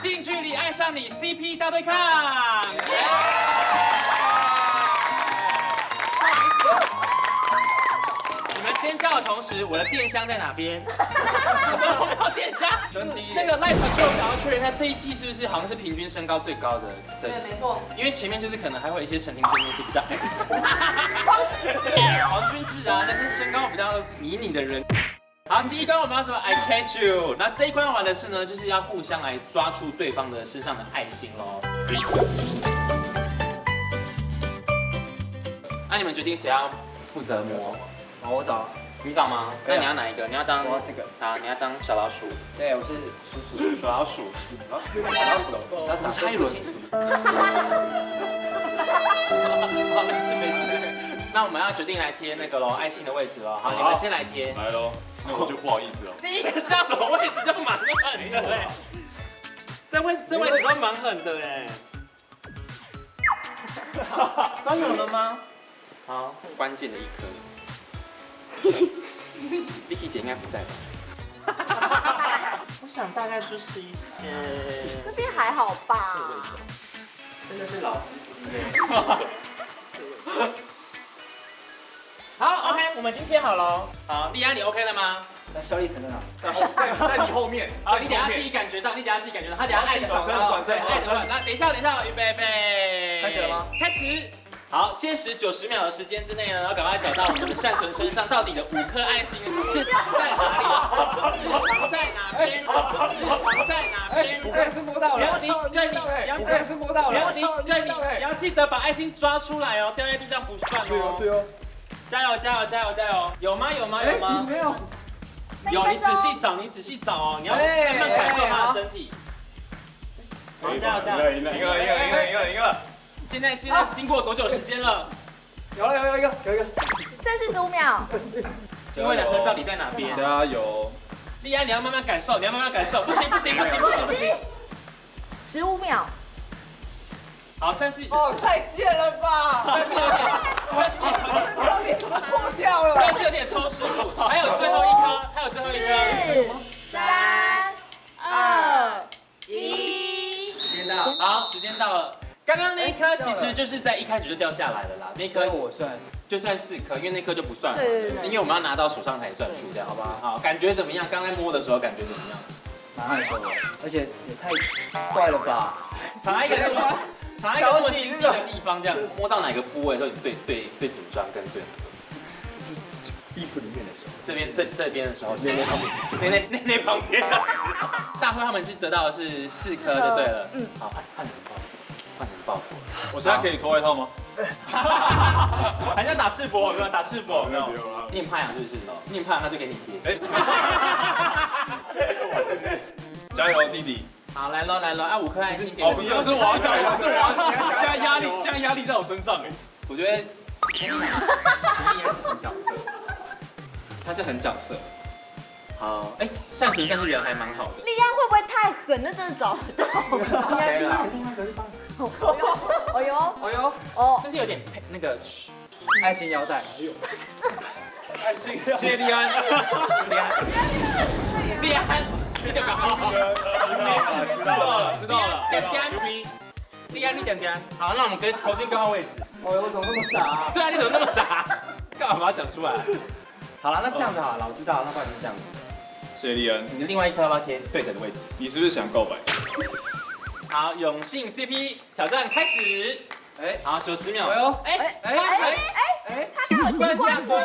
近距离爱上你 CP 大对抗。你们尖叫的同时，我的电箱在哪边？我要电箱。那个赖粉给我想要确认一下，这一季是不是好像是平均身高最高的？对，没错。因为前面就是可能还会有一些曾经真面是比较矮的，黄君志啊，那些身高比较迷你的人。好，第一关我们要什么？I catch you。那这一关玩的是呢，就是要互相来抓住对方的身上的爱心喽。那你们决定谁要负责摸？好，我找。你找吗？那你要哪一个？你要当这个。啊，你要当小老鼠。对，我是鼠鼠。小老鼠。小老鼠。小老鼠。小差一轮。好，没事没事。那我们要决定来贴那个喽，爱心的位置喽。好，你们先来贴。来喽，那我就不好意思了。第一个下手位置就蛮狠的哎，这位这位置都蛮狠的哎。都有了吗？好，关键的一颗。Vicky 姐应该不在吧？我想大概就是一些。这边还好吧？真的是老司机耶。好，OK，我们已经贴好了。好，丽安，你 OK 了吗？那肖立成在哪？在后，在 在你后面。好，你等下自己感觉到，你等下自己感觉到，他等下爱的转身，转身，爱什么？那等一下，等一下，预备，备，开始了吗？开始。好，限时九十秒的时间之内呢，要赶快找到我们的善存身上到底的五颗爱心是藏在哪里？是藏在哪边？是藏在哪边？五颗是摸到了。杨吉，对你，五颗是摸到了。杨吉，对你，你要记得把爱心抓出来哦，掉在地上不算哦。对哦，对哦。加油，加油，加油，加油！有吗？有吗？有吗？没有。有，你仔细找，你仔细找哦，你要慢慢感受他的身体。好，加油，加油！赢了，赢了，赢了，赢了，赢了，赢了！现在现在经过多久时间了？有了有有一个有一个，剩四十五秒。因为两个到底在哪边？加油！丽安，你要慢慢感受，你要慢慢感受。不行不行不行不行不行！十五秒。好，但是哦，太贱了吧！但是有点，但是有点破掉了，但是有点偷师傅。还有最后一颗，还有最后一颗。三二一，时间到。好，时间到了。刚刚那一颗其实就是在一开始就掉下来了啦，那颗我算就算四颗，因为那颗就不算了，对，因为我们要拿到手上才算数，这样好不？好，感觉怎么样？刚才摸的时候感觉怎么样？蛮害羞的，而且也太怪了吧？藏一个 藏一个这么心机的地方，这样摸到哪个部位会最最最紧张跟最？衣服里面的时候，这边这这边的时候，那那旁边，那那那那旁边，大辉他们是得到的是四颗就对了，嗯，好，换换成报，换成报。我现在可以脱外套吗？还在 打赤膊，没有打赤膊，没有，没有啊。宁派啊，就是哦，宁派那就给你贴。加油，弟弟！好，来喽，来喽，啊，五颗爱心给。哦，不是，是我要加油，是我要。现在压力，现在压力在我身上哎。我觉得，陈立也是很角色，他是很角色。好，哎，善存算是人还蛮好的。力安会不会太狠？那真的找不到。可以了。哦 呦，哦呦，哦呦，哦，这是有点那个爱心腰带。哎呦，爱心，谢谢利安，利安，利安，你点搞猪哥，知道了，知道了，点点，利安，你点点，好，那我们跟重新更换位置。哦呦，我怎么那么傻？对啊，你怎么那么傻？干嘛把它讲出来？好了，那这样子好了，我知道，那不然就这样子。谢谢利安，你的另外一颗要不要贴对等的位置？你是不是想告白？好，永信 CP 挑战开始。哎，好，九十秒。哎呦，哎哎哎哎哎，他习惯下蹲，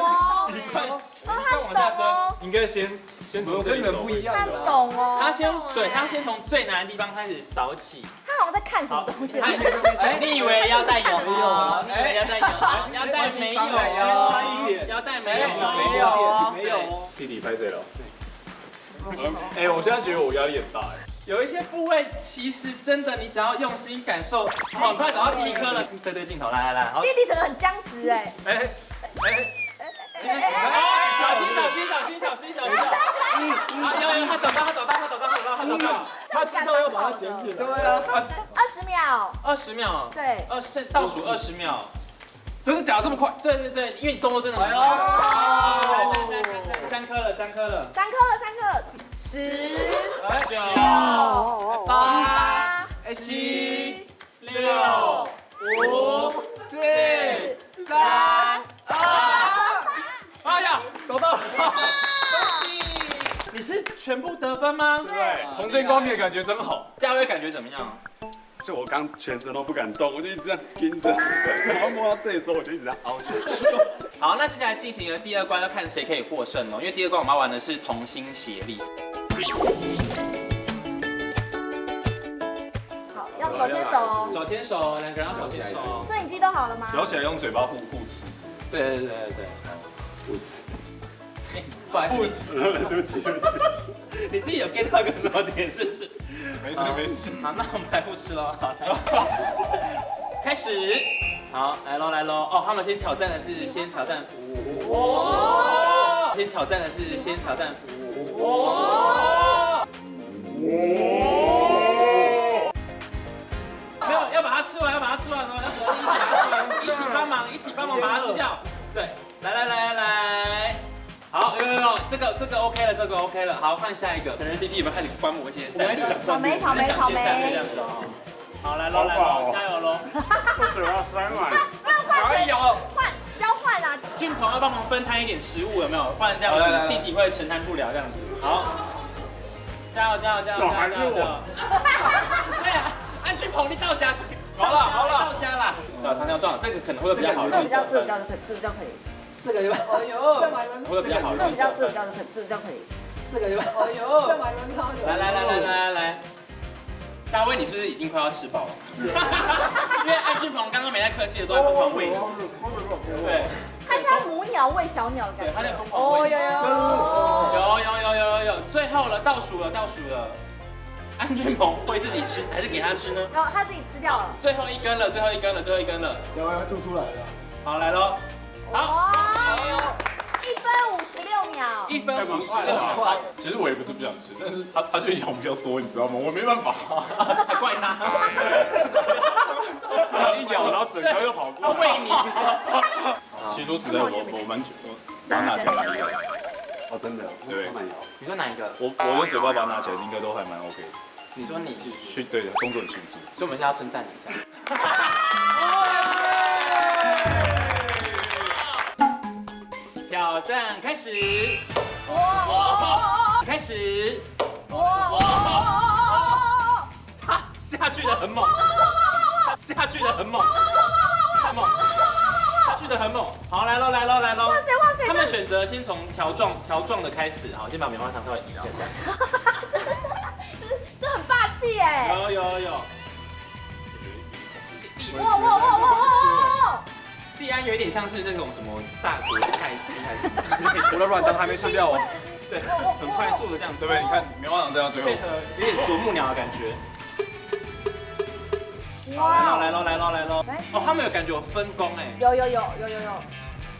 习惯，习惯往下蹲。应该先先从跟你们不一样他懂哦。他先，对他先从最难的地方开始找起。他好像在看什么东西。哎，你以为要带有吗？你以为腰带有？腰带没有，差一点。腰带没有，没有，没有。弟弟拍谁了？哎，我现在觉得我压力很大哎。有一些部位其实真的，你只要用心感受，很快找到第一颗了。对对镜头，来来来，弟弟整个很僵直哎。哎哎哎，小心小心小心小心小心。嗯有、啊，有悠，他找到，他找到，他找到，他找到，他找到，他知道要把它捡起来。对啊，二十秒，二十秒，对，二十倒数二十秒，真的假的这么快？对对对，因为你动作真的很快。对对对，三颗了，三颗了，三颗了，三颗，十，九，八，七。全部得分吗？对。重见光明的感觉真好。嘉威感觉怎么样？就我刚全身都不敢动我就一直在盯着。然后摸到这里时候我就一直在凹下去。好那接下来进行了第二关要看谁可以获胜哦因为第二关我们要玩的是同心协力。好要手牵手。哦手牵手两个人要手牵手。摄影机都好了吗？咬起来用嘴巴护护齿对对对对负不了 对不起对不起。你自己有 get 到个什么点是不是。没事没事。好那我们来不吃了。开始。好来喽来喽哦他们先挑战的是先挑战服务。哦先挑战的是先挑战服务。哦。没有要把它吃完要把它吃完哦。要一起一起帮忙一起帮忙把它吃掉。对来来来来来。好，有有有这个这个 OK 了，这个 OK 了。好，换下一个，可能 CP 有没有看你观摩一些？在想草莓，草莓，草莓，这样子啊。好，来喽，来喽，加油喽！我嘴巴酸了。换换换，加油！换交换啦！俊鹏要帮忙分摊一点食物，有没有？不然这样子弟弟会承担不了这样子。好，加油加油加油！小孩又我。对啊，安俊鹏你到家。好了好了，到家了。早餐要撞，这个可能会比较好。这个这个这个比较可以。这个就吧？哎呦，这买轮胎，这个比较好，这个比较这个比较，这个就可以，这个就吧？哎呦，这买轮胎，来来来来来来来。大威，你是不是已经快要吃饱了？因为安俊鹏刚刚没太客气的都在疯狂喂。对，他家母鸟喂小鸟的感觉。他在疯狂喂。哦，有有有有有有有，最后了，倒数了，倒数了。安俊鹏喂自己吃还是给他吃呢？哦，他自己吃掉了。最后一根了，最后一根了，最后一根了。有要吐出来了。好，来喽。好。一分五十六秒。一分五十六秒。其实我也不是不想吃但是他他就咬比较多你知道吗？我没办法。还怪他他一咬然后整条又跑过来。喂你。其实说实在我我蛮我把它拿起来一个哦真的？对。你说哪一个？我我用嘴巴把它拿起来应该都还蛮 ok 你说你继续去对的动作很迅速所以我们现在要称赞你一下。战开始。哇！开始。哇！他下去的很猛。下去的很猛。太猛。下去的很猛。好，来喽，来喽，来喽。哇塞，哇塞！他们选择先从条状条状的开始，好，先把棉花糖稍微移一下。这很霸气耶。有有有。哇哇哇哇哇！依然有点像是？那种什么炸锅菜鸡，还是除了软糖还没吃掉哦。对，很快速的这样，对不对？你看棉花糖这样追，有点啄木鸟的感觉。哇，来喽，来喽，来喽，来喽！哦，他们有感觉有分工哎。有有有有有有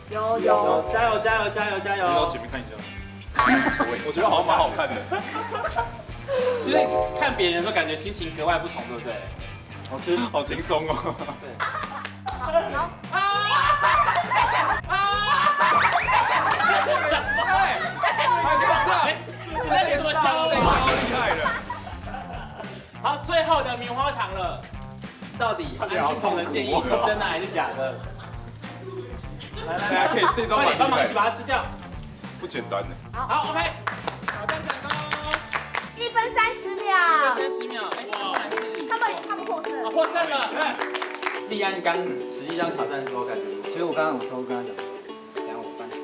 有有。加油加油加油加油！你到前面看一下。我觉得好像蛮好看的。其实看别人的候，感觉心情格外不同，对不对？好，吃好轻松哦。对。啊！啊！什么？哎！哎！那你怎么招的这么厉害的？好，最后的棉花糖了，到底安静同学建议是真的还是假的？来来，来可以这招，帮忙一起把它吃掉。不简单呢。好，OK，挑战成功，一分三十秒。一分三十秒，哇！他们他们获胜。啊，获胜了。立案刚实际上挑战的时候感觉如何？其实我刚刚我偷偷跟他讲，等下我翻起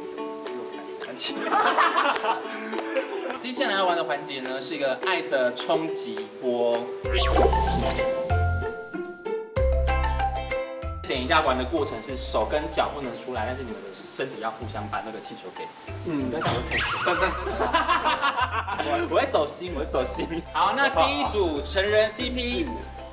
又开始翻起。接下来要玩的环节呢，是一个爱的冲击波。等一下玩的过程是手跟脚不能出来，但是你们的身体要互相把那个气球给。嗯，不要打我，不不。我会走心，我会走心。好，那第一组成人 CP。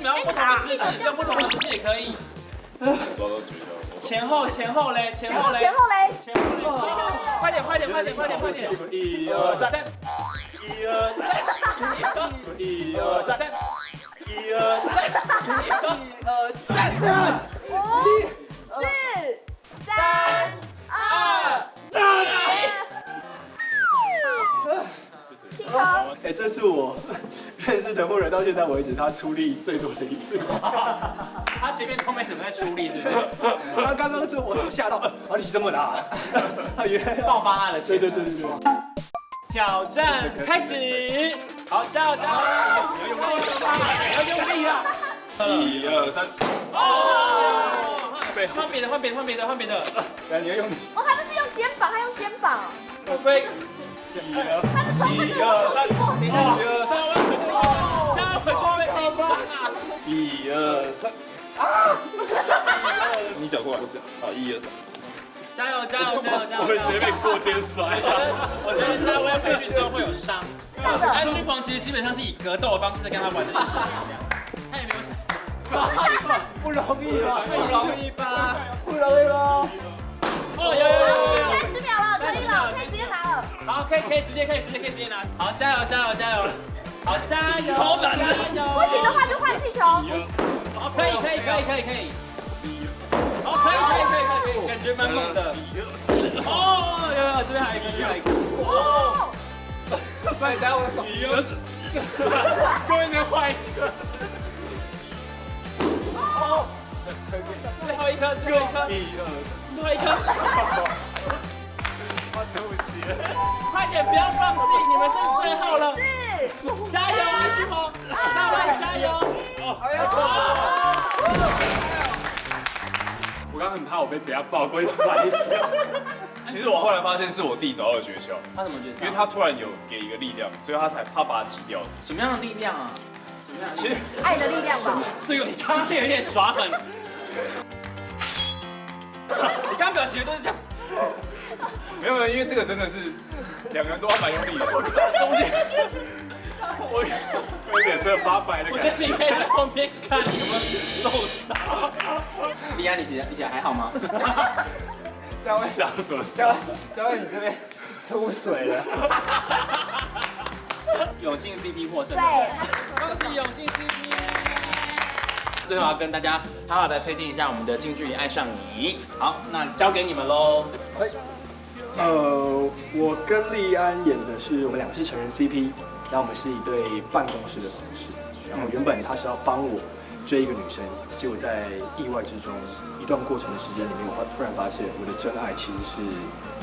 你们要不同的姿势，用不同的姿势也可以。前后前后嘞，前后嘞，前后嘞，前后嘞，快点快点快点快点快点！一二三，三，一二三，一二三，三，一二三，一二三，五、四、三、二、一，起床。哎，这是我认识的木人到现在为止他出力最多的一次。他前面都没怎么在出力，是不是？他刚刚是我都吓到，啊你这么大，他原来爆发他的对潜对对对对。挑战开始，好，加油加油！要用力啊！一二三，哦，换别的，换别的，换别的，换别的。来，你要用力。哦，他不是用肩膀，他用肩膀，我飞，一二一模一样。一二三，快去被内伤啊！一二三，啊你脚过来，我脚，好，一二三。加油加油加油加油！我会直接被过肩摔。我觉得夏威回去之后会有伤。安君鹏其实基本上是以格斗的方式在跟他玩这件事情，他也没有想。不容易吧？不容易吧？不容易吧？哦，有有有有有。三十秒了，可以了，可以直接拿了。好，可以可以直接可以直接可以直接拿。好，加油加油加油！好，加油！超难的！不行的话就换气球。好，可以可以可以可以可以。好，可以可以可以可以可以，感觉蛮猛的。哦，有有，这边还有一个，这边还有一个。哦，快等下我的手。多一点换一个。哦，最后一颗，最后一颗，一二最后一颗。我对不起。快点，不要放弃，你们是最后了，四、加油啊，志鹏，上来加油！我刚刚很怕我被怎样爆，过去摔一次。其实我后来发现是我弟找到了诀窍，他怎么诀窍？因为他突然有给一个力量，所以他才怕把它挤掉。什么样的力量啊？什么样的其实爱的力量吧。这个你刚刚有点耍狠，你刚刚表情都是这样。没有没有，因为这个真的是两个人都要蛮用力的。中间我我脸色发白的我觉得感觉。你可以在后面看你有没有受伤。李安，你姐你姐还好吗？教会想什么笑？教练你这边出水了。永信 CP 获胜，对，恭喜永信 CP。最后要跟大家好好的推荐一下我们的《近距离爱上你》。好，那交给你们喽。呃，我跟利安演的是我们两个是成人 CP，然后我们是一对办公室的同事，然后原本他是要帮我追一个女生，结果在意外之中，一段过程的时间里面，我突然发现我的真爱其实是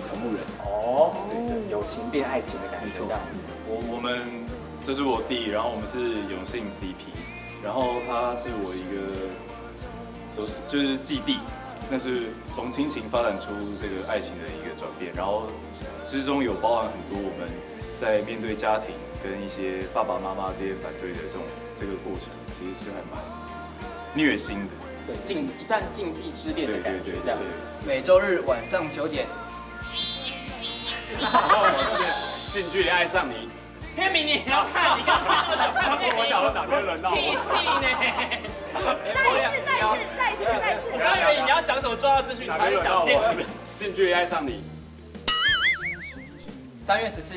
同路人。哦，对对友情变爱情的感觉，这样子。我我们这是我弟，然后我们是永信 CP，然后他是我一个就是就是继弟，那是从亲情发展出这个爱情的一个转变，然后之中有包含很多我们在面对家庭跟一些爸爸妈妈这些反对的这种这个过程，其实是还蛮虐心的。对，竞一段竞技之恋的感觉，对对这样对。每周日晚上九点，然后我是近距离爱上你，天明你也要看，你干嘛那么久看？我想要哪天轮到屁我？戏呢？重要资讯，哪天轮到讲片名。我？近距离爱上你，三月十四，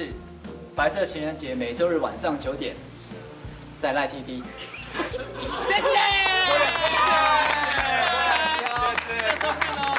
白色情人节，每周日晚上九点，在赖 TV。谢谢，谢谢，谢谢收看哦。